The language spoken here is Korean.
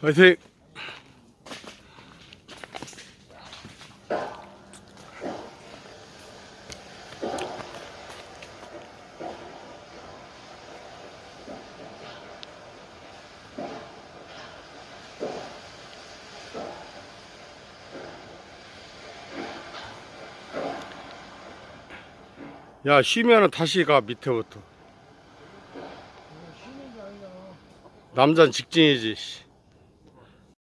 화이팅! 야 쉬면은 다시 가 밑에부터 남자는 직진이지 씨.